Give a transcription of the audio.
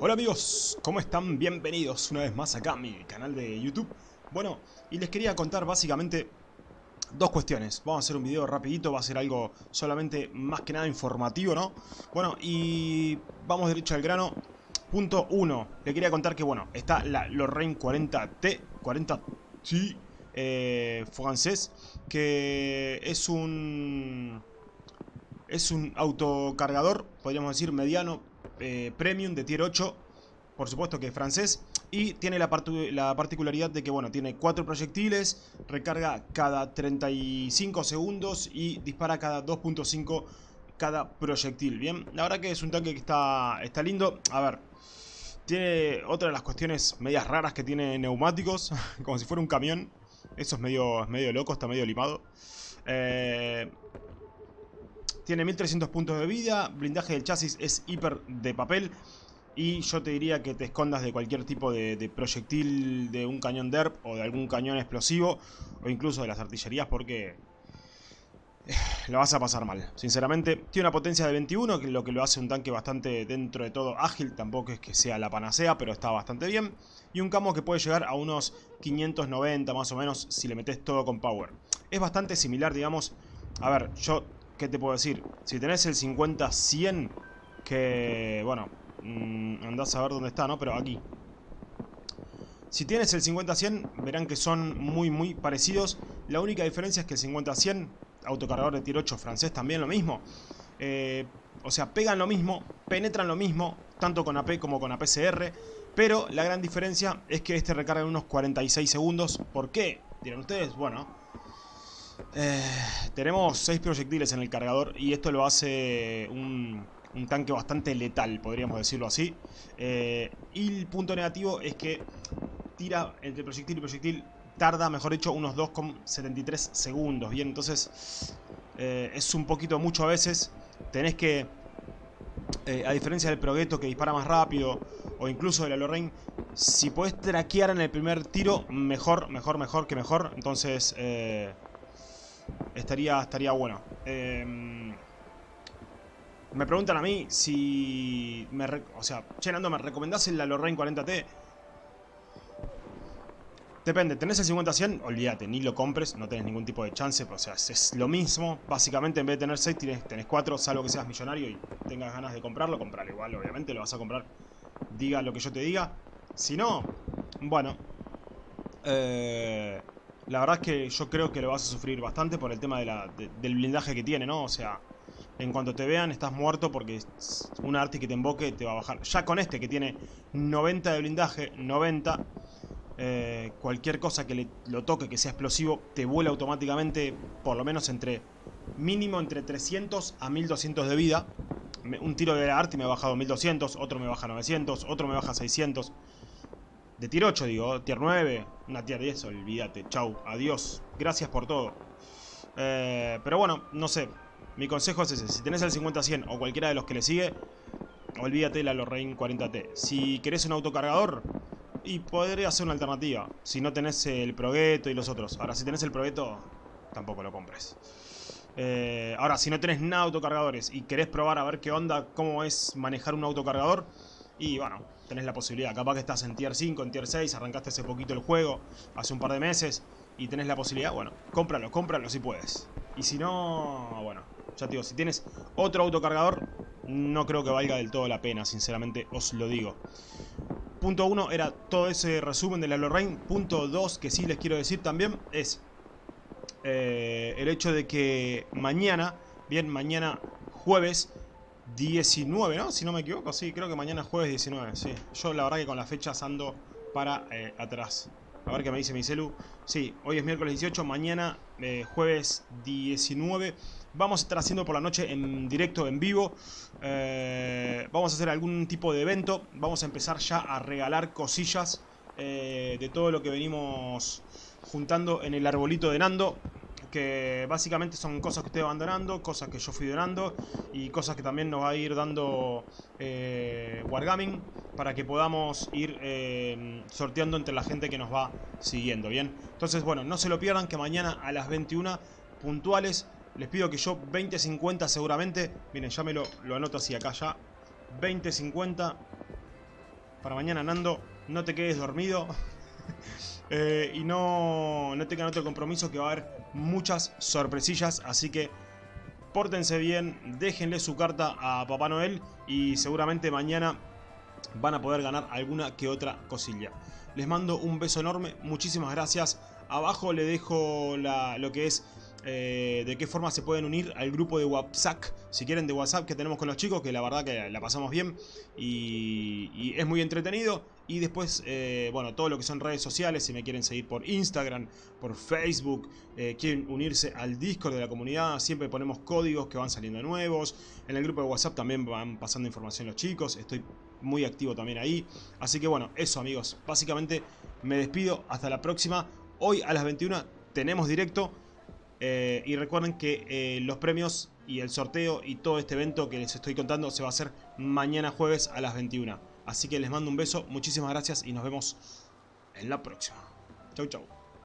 Hola amigos, ¿cómo están? Bienvenidos una vez más acá a mi canal de YouTube Bueno, y les quería contar básicamente dos cuestiones Vamos a hacer un video rapidito, va a ser algo solamente más que nada informativo, ¿no? Bueno, y vamos derecho al grano Punto 1, le quería contar que bueno, está la Lorraine 40T 40T eh, francés Que es un... Es un autocargador, podríamos decir mediano, eh, premium de tier 8 por supuesto que es francés y tiene la, la, particularidad de que bueno tiene cuatro proyectiles recarga cada 35 segundos y dispara cada 2.5 cada proyectil. Bien la verdad que es un tanque que está está lindo. A ver tiene otra de las cuestiones medias raras que tiene neumáticos como si fuera un camión. Eso es medio, medio loco está medio limado. Eh, tiene 1300 puntos de vida, blindaje del chasis es hiper de papel. Y yo te diría que te escondas de cualquier tipo de, proyectil de un cañón DERP o de algún cañón explosivo. O incluso de las artillerías porque eh, lo vas a pasar mal, sinceramente. Tiene una potencia de 21, que lo que lo hace un tanque bastante dentro de todo ágil. Tampoco es que sea la panacea, pero está bastante bien. Y un camo que puede llegar a unos 590 más o menos si le metes todo con power. Es bastante similar, digamos... A ver, yo ¿Qué te puedo decir? Si tenés el 50-100, que, bueno, mmm, andás a ver dónde está, ¿no? Pero aquí. Si tienes el 50-100, verán que son muy, muy parecidos. La única diferencia es que el 50-100, autocargador de tiro 8 francés, también lo mismo. Eh, o sea, pegan lo mismo, penetran lo mismo, tanto con AP como con APCR. Pero la gran diferencia es que este recarga en unos 46 segundos. ¿Por qué? Dirán ustedes, bueno, eh, tenemos 6 proyectiles en el cargador y esto lo hace un, tanque bastante letal, podríamos decirlo así. Eh, y el punto negativo es que tira entre proyectil y proyectil, tarda, mejor dicho, unos 2,73 segundos. Bien, entonces eh, es un poquito mucho a veces. Tenés que, a diferencia del Progetto que dispara más rápido, o incluso de la Lorraine, si podés traquear en el primer tiro, mejor, mejor, mejor que mejor. Entonces estaría, estaría bueno. Em, me preguntan a mí si... Me o sea, che, Nando, ¿me recomendás el Lorraine 40T? Depende, tenés el 50-100, olvídate, ni lo compres, no tenés ningún tipo de chance, o sea, es, lo mismo. Básicamente, en vez de tener 6, tenés, tenés 4, salvo que seas millonario y tengas ganas de comprarlo, comprarlo igual, obviamente, lo vas a comprar, diga lo que yo te diga. Si no, bueno, eh, la verdad es que yo creo que lo vas a sufrir bastante por el tema de la, del blindaje que tiene, ¿no? O sea, en cuanto te vean estás muerto porque un arte que te invoque te va a bajar. Ya con este que tiene 90 de blindaje, 90, eh, cualquier cosa que le, lo toque que sea explosivo te vuela automáticamente por lo menos entre mínimo entre 300 a 1200 de vida. Un tiro de arte me ha bajado 1200, otro me baja 900, otro me baja 600. De tier 8 digo, tier 9, una tier 10, olvídate, chau, adiós, gracias por todo. Eh, pero bueno, no sé, mi consejo es ese, si tenés el 50-100 o cualquiera de los que le sigue, olvídate la Lorraine 40T. Si querés un autocargador, y podría ser una alternativa, si no tenés el Progetto y los otros. Ahora, si tenés el Progetto, tampoco lo compres. Eh, ahora, si no tenés nada autocargadores y querés probar a ver qué onda, cómo es manejar un autocargador, y bueno, tenés la posibilidad. Capaz que estás en tier 5, en tier 6, arrancaste hace poquito el juego, hace un par de meses, y tenés la posibilidad, bueno, cómpralo, cómpralo si puedes. Y si no, bueno, ya te digo, si tienes otro autocargador, no creo que valga del todo la pena, sinceramente os lo digo. Punto 1 era todo ese resumen de la Lorraine. Punto 2 que sí les quiero decir también es eh, el hecho de que mañana, bien, mañana jueves 19, ¿no? Si no me equivoco, sí, creo que mañana jueves 19, sí. Yo la verdad que con las fechas ando para eh, atrás. A ver qué me dice mi celu. Sí, hoy es miércoles 18, mañana eh, jueves 19. Vamos a estar haciendo por la noche en directo, en vivo. Eh, vamos a hacer algún tipo de evento. Vamos a empezar ya a regalar cosillas de todo lo que venimos juntando en el arbolito de Nando que básicamente son cosas que estoy abandonando, cosas que yo fui donando y cosas que también nos va a ir dando eh, Wargaming para que podamos ir eh, sorteando entre la gente que nos va siguiendo, ¿bien? Entonces, bueno, no se lo pierdan que mañana a las 21 puntuales, les pido que yo 20.50 seguramente, miren, ya me lo, lo anoto así acá ya, 20.50 para mañana, Nando. No te quedes dormido. Eh, y no, no tengan otro compromiso que va a haber muchas sorpresillas. Así que pórtense bien, déjenle su carta a Papá Noel y seguramente mañana van a poder ganar alguna que otra cosilla. Les mando un beso enorme, muchísimas gracias. Abajo le dejo lo que es eh, de qué forma se pueden unir al grupo de WhatsApp, si quieren de WhatsApp que tenemos con los chicos, que la verdad que la pasamos bien y, es muy entretenido. Y después, eh, bueno, todo lo que son redes sociales, si me quieren seguir por Instagram, por Facebook, eh, quieren unirse al Discord de la comunidad, siempre ponemos códigos que van saliendo nuevos. En el grupo de WhatsApp también van pasando información los chicos, estoy muy activo también ahí. Así que bueno, eso amigos, básicamente me despido, hasta la próxima. Hoy a las 21 tenemos directo. Eh, y recuerden que eh, los premios y el sorteo y todo este evento que les estoy contando se va a hacer mañana jueves a las 21. Así que les mando un beso, muchísimas gracias y nos vemos en la próxima. Chau chau.